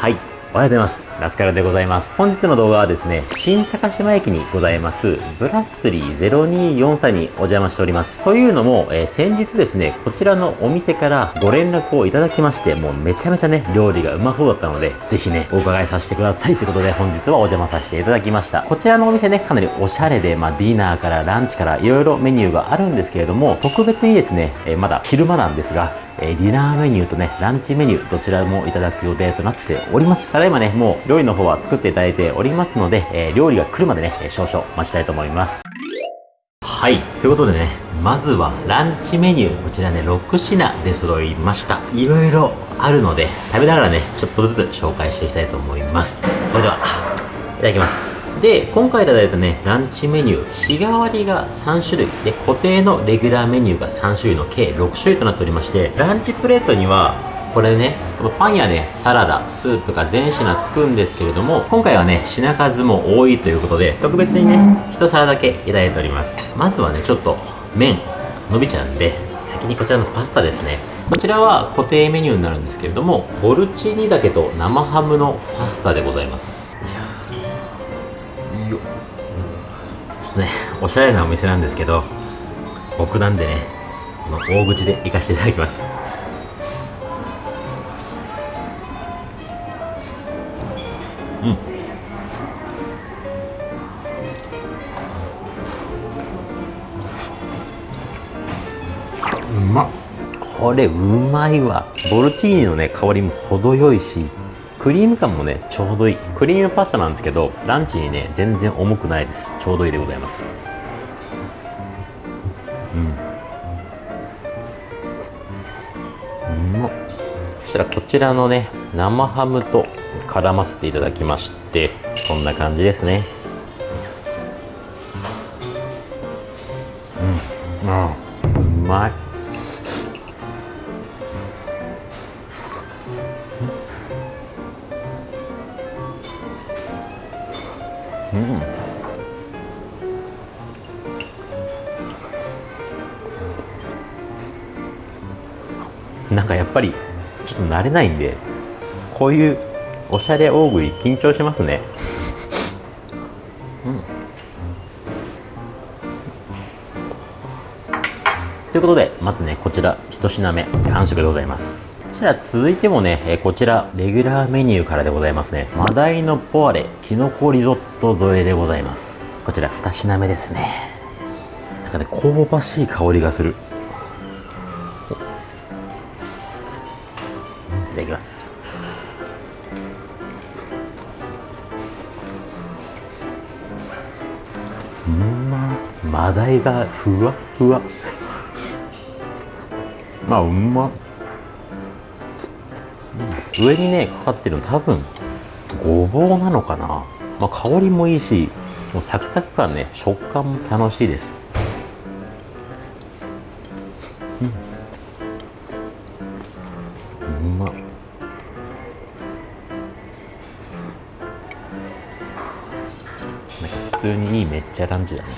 はい。おはようございます。ラスカルでございます。本日の動画はですね、新高島駅にございます、ブラッスリー0243にお邪魔しております。というのも、えー先日ですね、こちらのお店からご連絡をいただきまして、もうめちゃめちゃね、料理がうまそうだったので、ぜひね、お伺いさせてくださいということで、本日はお邪魔させていただきました。こちらのお店ね、かなりおしゃれで、まあ、ディナーからランチからいろいろメニューがあるんですけれども、特別にですね、えーまだ昼間なんですが、えーディナーメニューとね、ランチメニュー、どちらもいただく予定となっております。ただいまね、もう料理の方は作っていただいておりますので、えー料理が来るまでね、少々待ちたいと思います。はい。ということでね、まずはランチメニュー、こちらね、6品で揃いました。いろいろあるので、食べながらね、ちょっとずつ紹介していきたいと思います。それでは、いただきます。で、今回いただいたね、ランチメニュー、日替わりが3種類、で、固定のレギュラーメニューが3種類の計6種類となっておりまして、ランチプレートには、これね、パンやね、サラダ、スープが全品つくんですけれども、今回はね、品数も多いということで、特別にね、一皿だけいただいております。まずはね、ちょっと、麺、伸びちゃうんで、先にこちらのパスタですね。こちらは固定メニューになるんですけれども、ボルチーニだけと生ハムのパスタでございます。よいしょよっちょっとね、おしゃれなお店なんですけど、僕なんでね、この大口で行かせていただきます。これうまいわ。ボルチーニのね香りも程よいしクリーム感もねちょうどいい。クリームパスタなんですけどランチにね全然重くないです。ちょうどいいでございます。うん。うまっそしたらこちらのね生ハムと絡ませていただきましてこんな感じですね。なんかやっぱりちょっと慣れないんでこういうおしゃれ大食い緊張しますね。ということでまずねこちら一品目完食でございますそしたら続いてもね、えこちらレギュラーメニューからでございますね。マダイのポワレきのこリゾット添えでございます。こちら二品目ですね。なんかね香ばしい香りがする。いただきます。うんま。マダイがふわふわ。あうまっ上にねかかってるの多分ごぼうなのかな、まあ、香りもいいしもうサクサク感ね食感も楽しいです。うん。うま。っ普通にいいめっちゃランチだね。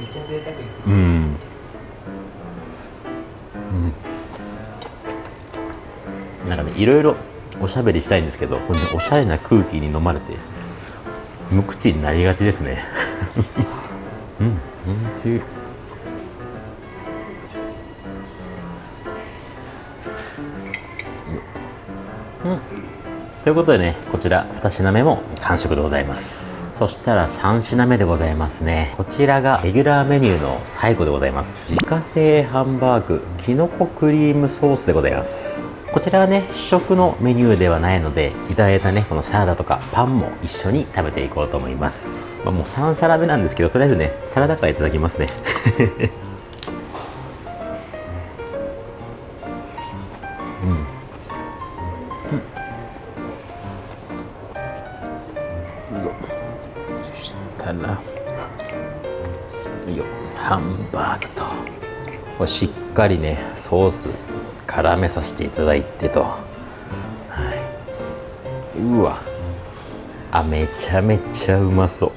めっちゃ贅沢。いろいろおしゃべりしたいんですけどねおしゃれな空気に飲まれて無口になりがちですね。うん。おいしいうん。ということでねこちら2品目も完食でございます。そしたら3品目でございますね。こちらがレギュラーメニューの最後でございます。自家製ハンバーグきのこクリームソースでございますこちらはね試食のメニューではないのでいただいたねこのサラダとかパンも一緒に食べていこうと思います、まあ、もう3皿目なんですけどとりあえずねサラダからいただきますね。そしたらよ。ハンバーグと。しっかりねソース絡めさせていただいてと、はい、うわ。あめちゃめちゃうまそう。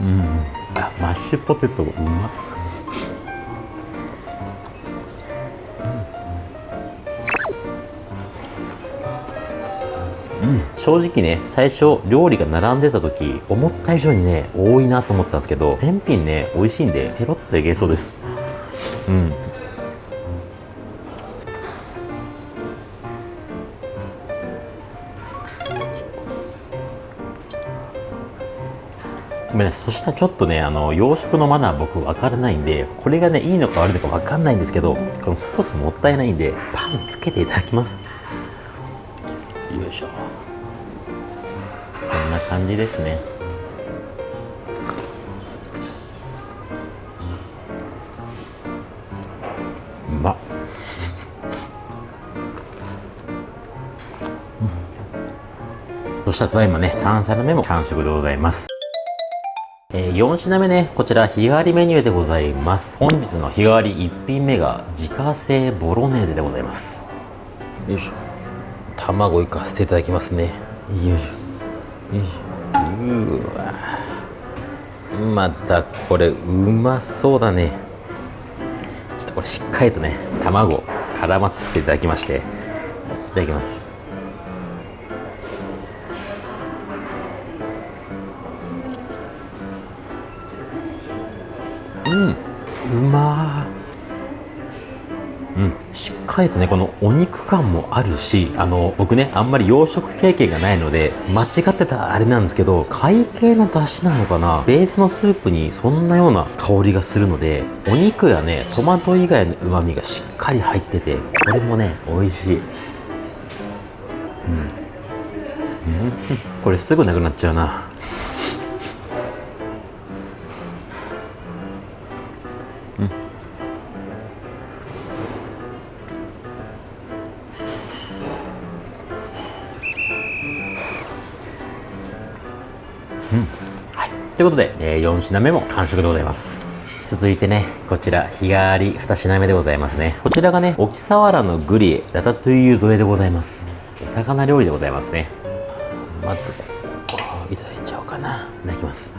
うん。あマッシュポテトうまっ。うん、正直ね最初料理が並んでた時思った以上にね多いなと思ったんですけど全品ね美味しいんでペロッといけそうです。うん。ごめんなさい。そしたらちょっとねあの洋食のマナー僕分からないんでこれがねいいのか悪いのか分かんないんですけどこのソースもったいないんでパンつけていただきます。よいしょ。こんな感じですね。うまっ。そしたらただいまね3皿目も完食でございます。えー4品目ね、こちら日替わりメニューでございます。本日の日替わり1品目が自家製ボロネーゼでございます。よいしょ。卵いかせていただきますね。よいしょ。よいしょ。うわまたこれうまそうだね。ちょっとこれしっかりとね、卵絡ませていただきまして。いただきます。しっかりとねこのお肉感もあるしあの僕ねあんまり洋食経験がないので間違ってたあれなんですけど会計の出汁なのかなベースのスープにそんなような香りがするのでお肉やねトマト以外のうまみがしっかり入っててこれもね美味しいうん、うん、これすぐなくなっちゃうなで、え4品目も完食でございます。続いてね、こちら、日替わり2品目でございますね。こちらがね、沖サワラのグリエ、ラタトゥイユ添えでございます。お魚料理でございますね。まず、ここ、いただいちゃおうかな。いただきます。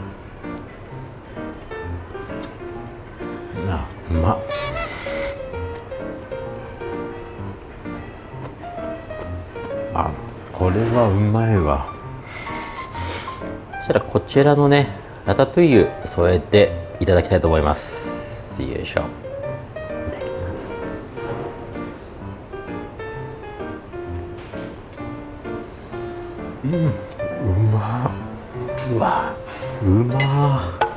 あ、うまっ。あ、これはうまいわ。そしたらこちらのねラタトゥイユ添えていただきたいと思います。よいしょ。いただきます。うんうま。うわうま。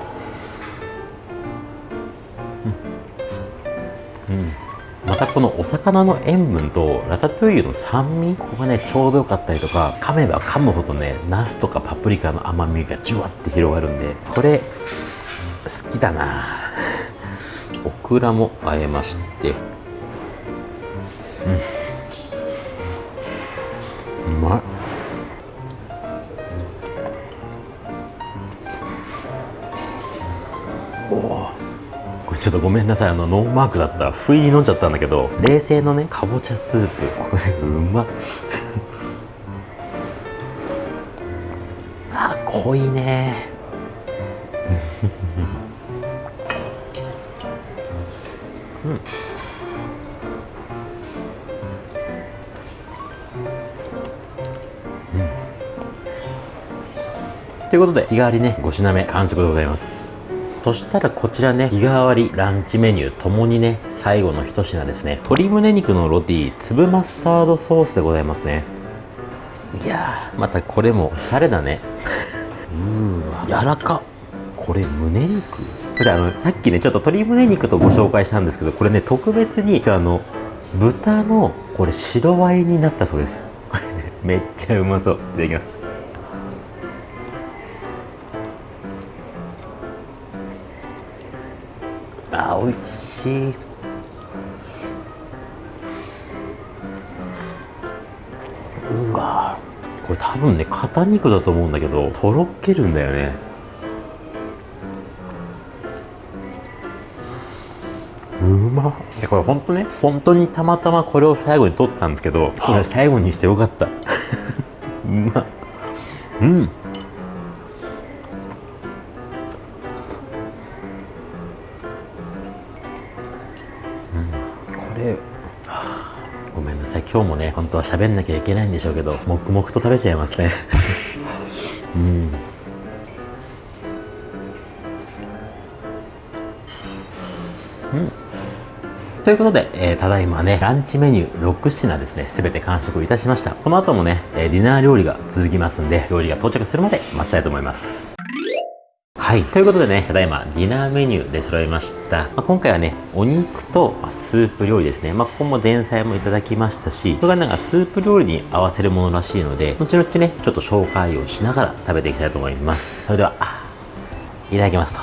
たこのお魚の塩分とラタトゥイユの酸味ここがねちょうどよかったりとか噛めば噛むほどねナスとかパプリカの甘みがじゅわって広がるんでこれ好きだな。オクラもあえまして。うん。ちょっとごめんなさい。あのノーマークだった。不意に飲んじゃったんだけど冷製のねかぼちゃスープ。これうまっ。あ濃いね。ということで日替わりね5品目完食でございますそしたらこちらね日替わりランチメニューともにね最後の一品ですね。鶏胸肉のロティ粒マスタードソースでございますね。いやーまたこれもおしゃれだね。うーわ。柔らか。これ胸肉。これあのさっきねちょっと鶏胸肉とご紹介したんですけどこれね特別にあの豚のこれ白ワインになったそうです。これねめっちゃうまそう。いただきますおいしい。うわ。これ多分ね肩肉だと思うんだけどとろけるんだよね。うま。っこれ本当ね本当にたまたまこれを最後に取ったんですけどこれ最後にしてよかった。うま。っうん。今日もね本当は喋んなきゃいけないんでしょうけど黙々と食べちゃいますね うんということで、えーただいまね、ランチメニュー6品ですね、すべて完食いたしました。この後もね、えーディナー料理が続きますんで、料理が到着するまで待ちたいと思います。はい。ということでね、ただいまディナーメニューで揃いました。まあ、今回はね、お肉と、まスープ料理ですね。まあ、ここも前菜もいただきましたし、これがなんかスープ料理に合わせるものらしいので、後々ね、ちょっと紹介をしながら食べていきたいと思います。それでは、いただきますと。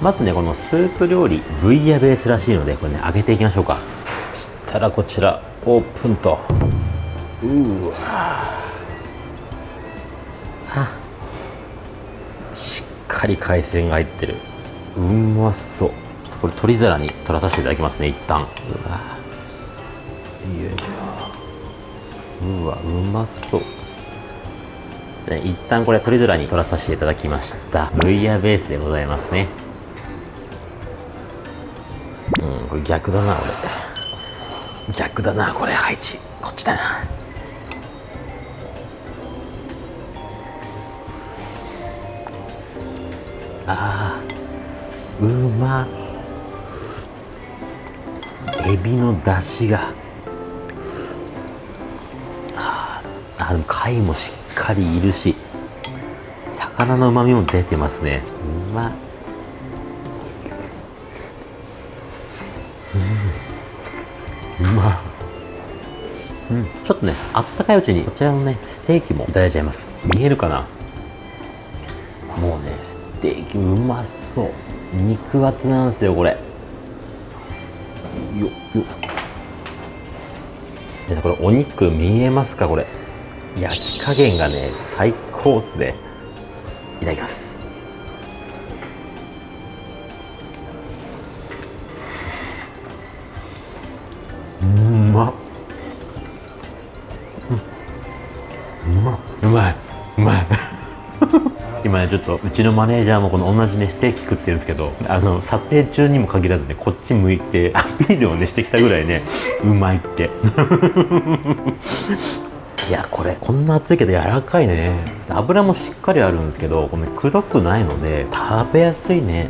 まずね、このスープ料理、ブイヤベースらしいので、これね、揚げていきましょうか。そしたらこちら、オープンと。うーわかり海鮮が入ってる。うまそう。ちょっとこれ取り皿に取らさせていただきますね、一旦。うわよいしょ。うわ、うまそう。一旦これ取り皿に取らさせていただきましたブイヤベースでございますねうんこれ逆だな俺逆だなこれ配置こっちだなあーうまエビの出汁が。あでも貝もしっかりいるし魚の旨味も出てますね。うまっ。うん。うまっ。うん、ちょっとねあったかいうちにこちらのねステーキもいただいちゃいます。見えるかな？テーキうまそう。肉厚なんですよこれ。よよ。皆さんこれお肉見えますかこれ。焼き加減がね最高っすね。いただきます。ちょっとうちのマネージャーもこの同じねステーキ食ってるんですけどあの撮影中にも限らずねこっち向いて アピールをねしてきたぐらいねうまいって。いやこれこんな熱いけど柔らかいね。油もしっかりあるんですけどこの、ね、くどくないので食べやすいね。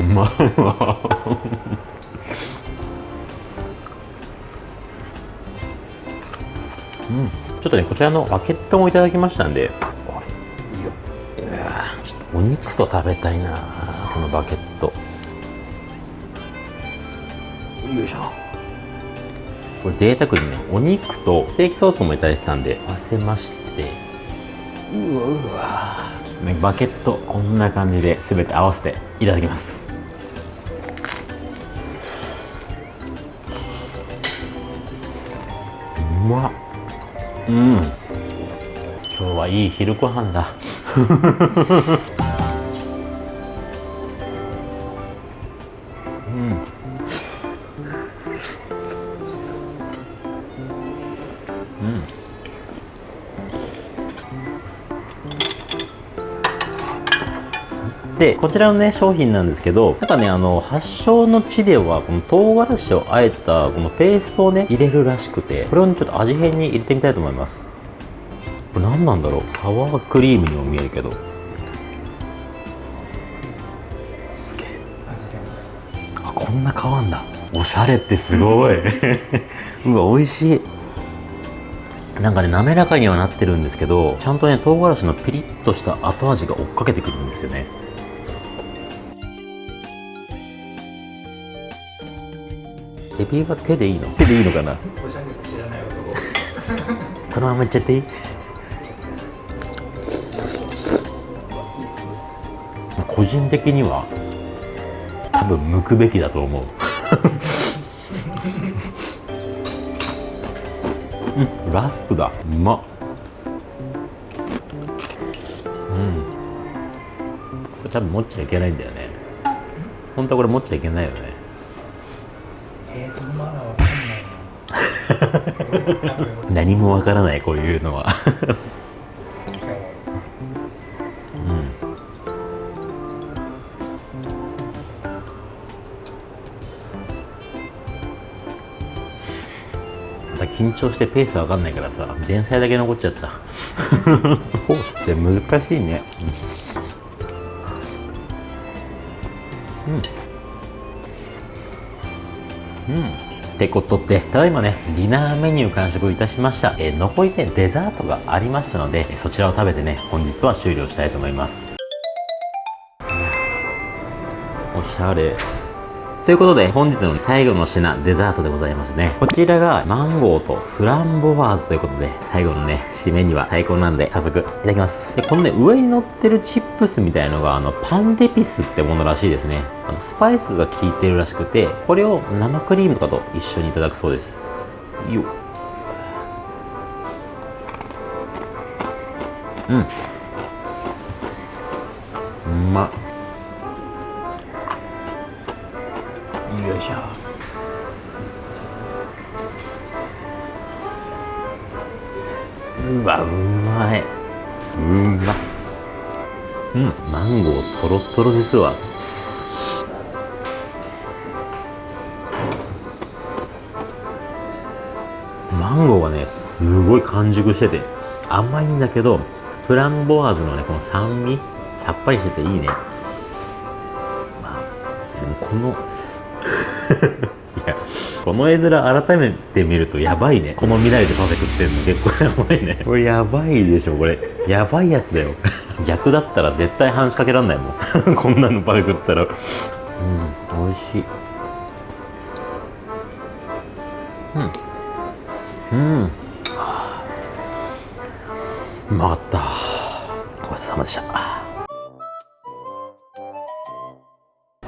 うまいわうん。ちょっとねこちらのバケットもいただきましたんでこれいいよ。ちょっとお肉と食べたいなこのバケット。よいしょ。これ贅沢にねお肉とステーキソースもいただいてたんで合わせまして。うわうわちょっとねバケットこんな感じで全て合わせていただきます。うまっ。うん。今日はいい昼ご飯だ でこちらのね商品なんですけどなんかねあの発祥の地ではこの唐辛子をあえたこのペーストをね入れるらしくてこれをねちょっと味変に入れてみたいと思います。これ何なんだろう？サワークリームにも見えるけど。すげえ。あこんな変わんだ。おしゃれってすごい。うわ美味しい。なんかね滑らかにはなってるんですけどちゃんとね唐辛子のピリッとした後味が追っかけてくるんですよねエビは手でいいの？手でいいのかな？おしゃれ知らない男このままいっちゃっていい？個人的には多分剥くべきだと思う。うんラスプだ。うま。っうん。これ多分持っちゃいけないんだよね。本当はこれ持っちゃいけないよね 何もわからないこういうのは。また緊張してペースわかんないからさ前菜だけ残っちゃった。コースって難しいね。うんうん、うんってことで、ただいまね、ディナーメニュー完食いたしました。えー残りね、デザートがありますので、そちらを食べてね、本日は終了したいと思います。おしゃれ。ということで、本日の最後の品、デザートでございますね。こちらが、マンゴーとフランボワーズということで、最後のね、締めには最高なんで、早速、いただきます。でこのね、上に乗ってるチップスみたいのが、あの、パンデピスってものらしいですね。あの、スパイスが効いてるらしくて、これを生クリームとかと一緒にいただくそうです。よっ。うん。うまっ。よいしょ。うわうまい。うまうん。マンゴーとろとろですわ。マンゴーがねすごい完熟してて甘いんだけどフランボワーズのねこの酸味さっぱりしてていいね。まあでもこのいやこの絵面改めて見るとやばいね。この未来でパフェ食ってんの結構やばいね。これやばいでしょこれ。やばいやつだよ。逆だったら絶対半しかけらんないもん。こんなのパフェ食ったら。うん美味しい。うん。うん。うまかった。ごちそうさまでした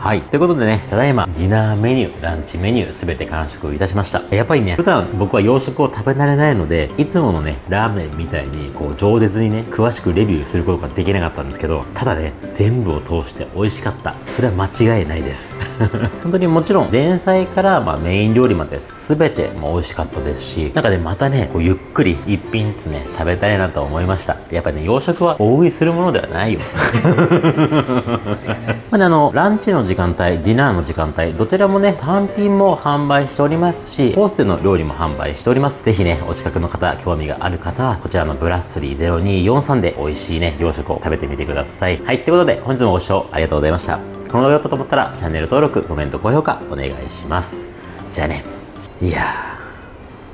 はい。ということでね、ただいま、ディナーメニュー、ランチメニュー、すべて完食いたしました。やっぱりね、普段僕は洋食を食べ慣れないので、いつものね、ラーメンみたいに、こう、饒舌にね、詳しくレビューすることができなかったんですけど、ただね、全部を通して美味しかった。それは間違いないです。本当にもちろん、前菜から、まあ、メイン料理まで全て、まあ、美味しかったですし、なんかね、またね、こう、ゆっくり一品ずつね、食べたいなと思いました。やっぱね、洋食は大食いするものではないよ。まあね、あの、ランチの時間帯、ディナーの時間帯、どちらもね、単品も販売しておりますし、コースでの料理も販売しております。ぜひね、お近くの方、興味がある方は、こちらのブラッスリー0243で美味しいね、洋食を食べてみてください。はい、ということで、本日もご視聴ありがとうございました。この動画良かったと思ったら、チャンネル登録、コメント、高評価、お願いします。じゃあね。いやー、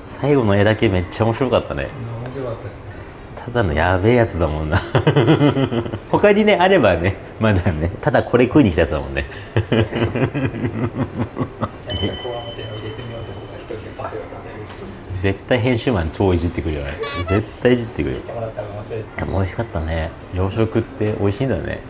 最後の絵だけめっちゃ面白かったね。面白かったですねただのやべえやつだもんな他にねあればねまだね。ただこれ食いに来たやつだもんね。絶対編集マン超いじってくるよね絶対いじってくる。でも美味しかったね。洋食って美味しいんだね